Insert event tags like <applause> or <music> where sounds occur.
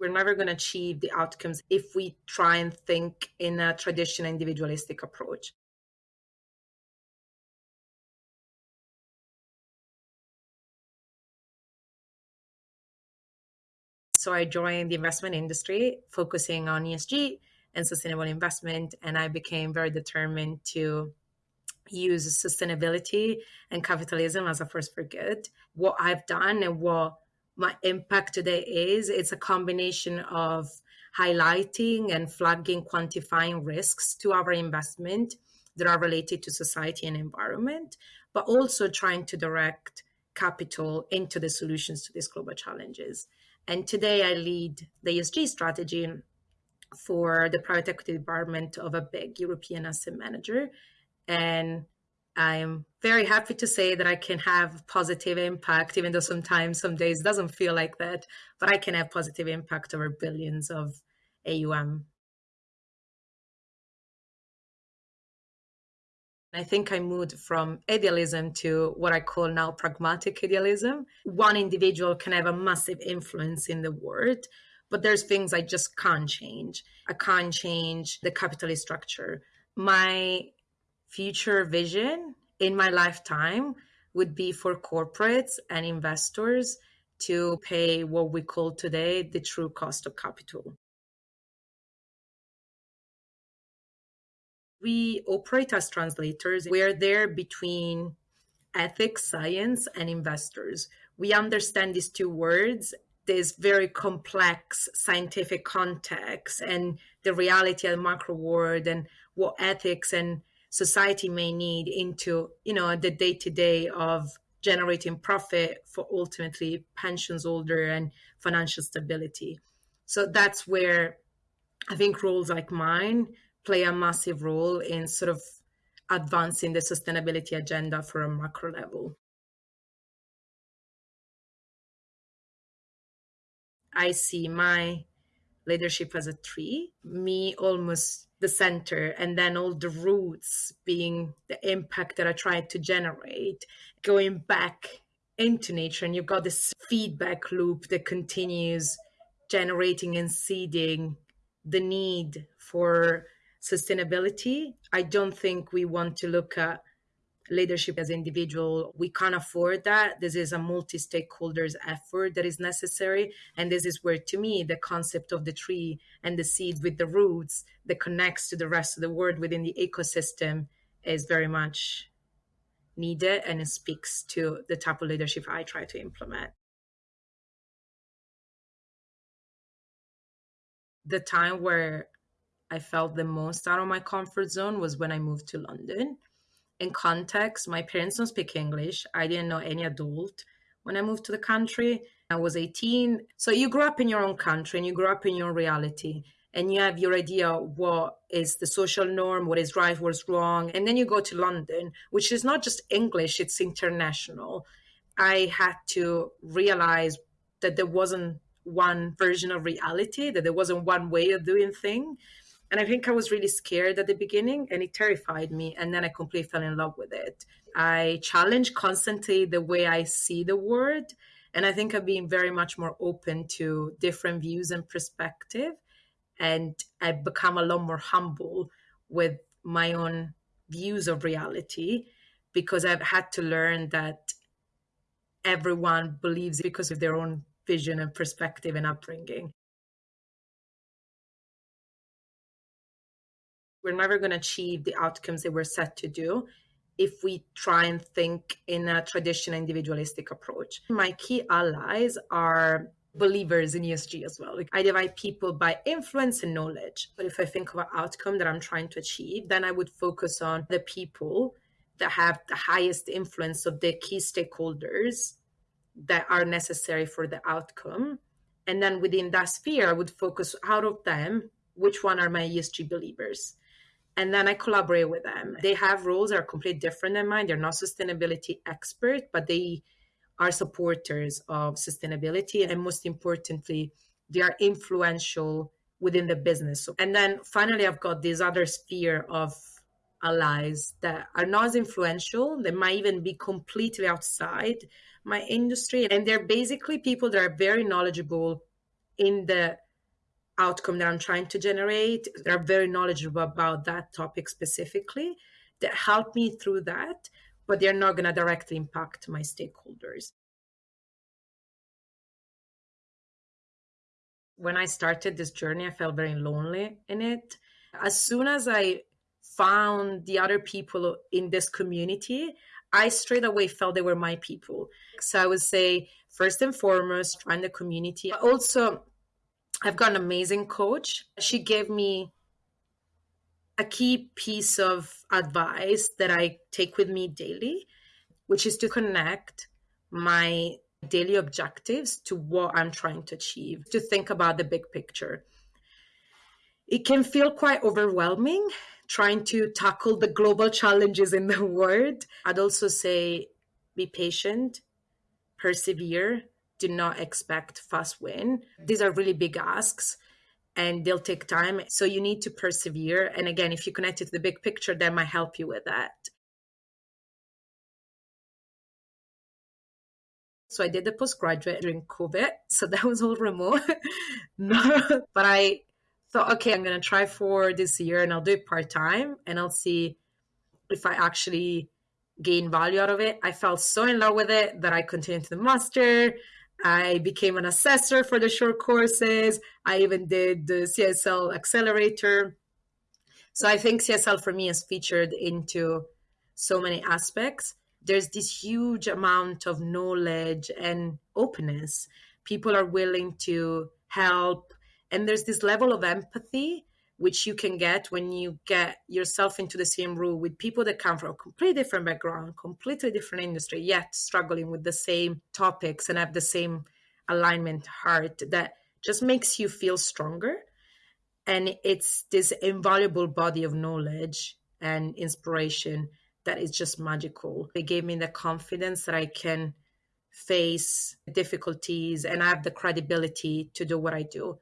We're never going to achieve the outcomes if we try and think in a traditional individualistic approach. So I joined the investment industry, focusing on ESG and sustainable investment. And I became very determined to use sustainability and capitalism as a force for good. What I've done and what my impact today is, it's a combination of highlighting and flagging, quantifying risks to our investment that are related to society and environment, but also trying to direct capital into the solutions to these global challenges. And today I lead the ESG strategy for the private equity department of a big European asset manager. And I'm very happy to say that I can have positive impact, even though sometimes, some days doesn't feel like that, but I can have positive impact over billions of AUM. I think I moved from idealism to what I call now pragmatic idealism. One individual can have a massive influence in the world, but there's things I just can't change. I can't change the capitalist structure. My future vision in my lifetime would be for corporates and investors to pay what we call today the true cost of capital. We operate as translators. We're there between ethics, science, and investors. We understand these two words this very complex scientific context and the reality of the macro world and what ethics and society may need into you know the day to day of generating profit for ultimately pensions holder and financial stability. So that's where i think roles like mine play a massive role in sort of advancing the sustainability agenda for a macro level. I see my leadership as a tree, me almost the center, and then all the roots being the impact that I tried to generate, going back into nature. And you've got this feedback loop that continues generating and seeding the need for sustainability. I don't think we want to look at leadership as individual we can't afford that. This is a multi-stakeholders effort that is necessary and this is where to me the concept of the tree and the seed with the roots that connects to the rest of the world within the ecosystem is very much needed and it speaks to the type of leadership i try to implement. The time where i felt the most out of my comfort zone was when i moved to london in context, my parents don't speak English. I didn't know any adult when I moved to the country. I was 18. So you grow up in your own country and you grow up in your reality and you have your idea what is the social norm, what is right, what's wrong. And then you go to London, which is not just English, it's international. I had to realize that there wasn't one version of reality, that there wasn't one way of doing things and I think I was really scared at the beginning and it terrified me. And then I completely fell in love with it. I challenge constantly the way I see the world. And I think I've been very much more open to different views and perspective. And I've become a lot more humble with my own views of reality because I've had to learn that everyone believes because of their own vision and perspective and upbringing. We're never going to achieve the outcomes that we're set to do if we try and think in a traditional individualistic approach. My key allies are believers in ESG as well. Like I divide people by influence and knowledge. But if I think of an outcome that I'm trying to achieve, then I would focus on the people that have the highest influence of the key stakeholders that are necessary for the outcome. And then within that sphere, I would focus out of them, which one are my ESG believers? And then I collaborate with them. They have roles that are completely different than mine. They're not sustainability expert, but they are supporters of sustainability, and most importantly, they are influential within the business. And then finally, I've got this other sphere of allies that are not as influential. They might even be completely outside my industry, and they're basically people that are very knowledgeable in the outcome that I'm trying to generate. They're very knowledgeable about that topic specifically that help me through that, but they're not going to directly impact my stakeholders. When I started this journey, I felt very lonely in it. As soon as I found the other people in this community, I straight away felt they were my people. So I would say, first and foremost, find the community. Also, I've got an amazing coach. She gave me a key piece of advice that I take with me daily, which is to connect my daily objectives to what I'm trying to achieve, to think about the big picture. It can feel quite overwhelming trying to tackle the global challenges in the <laughs> world. I'd also say be patient, persevere, do not expect fast win. Mm-hmm. These are really big asks and they'll take time. So you need to persevere. And again, if you connect it to the big picture, that might help you with that. So I did the postgraduate during COVID. So that was all remote. <laughs> but I thought, okay, I'm going to try for this year and I'll do it part time and I'll see if I actually gain value out of it. I fell so in love with it that I continued to the master. I became an assessor for the short courses. I even did the CSL accelerator. So I think CSL for me is featured into so many aspects. There's this huge amount of knowledge and openness. People are willing to help. And there's this level of empathy which you can get when you get yourself into the same room with people that come from a completely different background, completely different industry, yet struggling with the same topics and have the same alignment heart that just makes you feel stronger. And it's this invaluable body of knowledge and inspiration that is just magical. It gave me the confidence that I can face difficulties and I have the credibility to do what I do